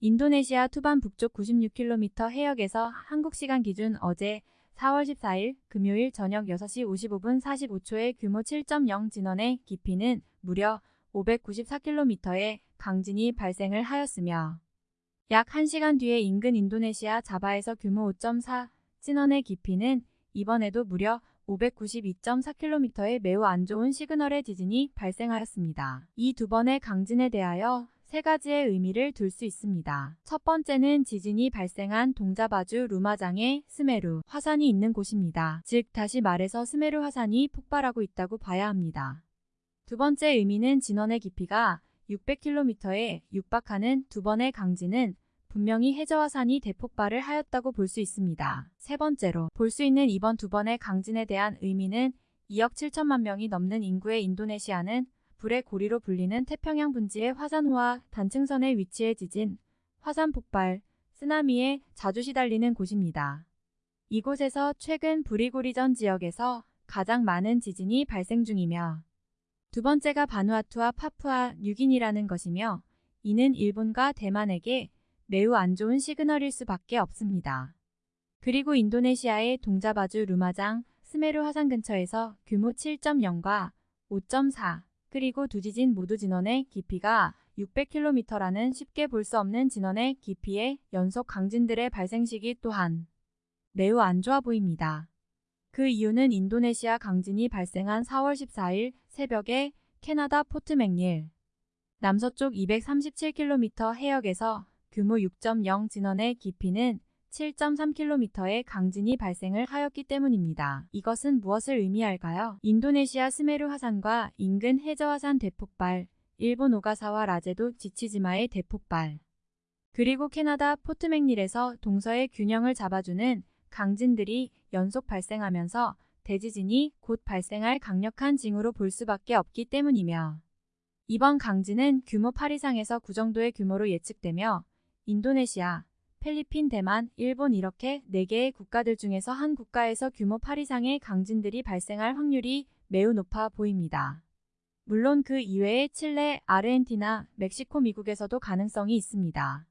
인도네시아 투반 북쪽 96km 해역에서 한국 시간 기준 어제 4월 14일 금요일 저녁 6시 55분 45초의 규모 7.0 진원의 깊이는 무려 594km의 강진이 발생을 하였으며 약 1시간 뒤에 인근 인도네시아 자바에서 규모 5.4 진원의 깊이는 이번에도 무려 592.4km의 매우 안 좋은 시그널의 지진이 발생하였습니다. 이 두 번의 강진에 대하여 세 가지의 의미를 둘 수 있습니다. 첫 번째는 지진이 발생한 동자바주 루마장의 스메루 화산이 있는 곳입니다. 즉 다시 말해서 스메루 화산이 폭발하고 있다고 봐야 합니다. 두 번째 의미는 진원의 깊이가 600km에 육박하는 두 번의 강진은 분명히 해저화산이 대폭발을 하였다고 볼 수 있습니다. 세 번째로 볼 수 있는 이번 두 번의 강진에 대한 의미는 2억 7천만 명이 넘는 인구의 인도네시아는 불의 고리로 불리는 태평양 분지의 화산호와 단층선의 위치해 지진, 화산 폭발, 쓰나미에 자주 시달리는 곳입니다. 이곳에서 최근 브리고리전 지역에서 가장 많은 지진이 발생 중이며 두 번째가 바누아투와 파푸아 뉴기니라는 것이며 이는 일본과 대만에게 매우 안 좋은 시그널일 수밖에 없습니다. 그리고 인도네시아의 동자바주 루마장 스메르 화산 근처에서 규모 7.0과 5.4 그리고 두 지진 모두 진원의 깊이가 600km라는 쉽게 볼 수 없는 진원의 깊이의 연속 강진들의 발생 시기 또한 매우 안 좋아 보입니다. 그 이유는 인도네시아 강진이 발생한 4월 14일 새벽에 캐나다 포트 맥닐 남서쪽 237km 해역에서 규모 6.0 진원의 깊이는 7.3km의 강진이 발생을 하였기 때문입니다. 이것은 무엇을 의미할까요? 인도네시아 스메루 화산과 인근 해저 화산 대폭발, 일본 오가사와라 제도 지치지마의 대폭발, 그리고 캐나다 포트맥닐에서 동서의 균형을 잡아주는 강진들이 연속 발생하면서 대지진이 곧 발생할 강력한 징후로 볼 수밖에 없기 때문이며 이번 강진은 규모 8 이상에서 9 정도의 규모로 예측되며 인도네시아, 필리핀, 대만, 일본 이렇게 4개의 국가들 중에서 한 국가에서 규모 8 이상의 강진들이 발생할 확률이 매우 높아 보입니다. 물론 그 이외에 칠레, 아르헨티나, 멕시코, 미국에서도 가능성이 있습니다.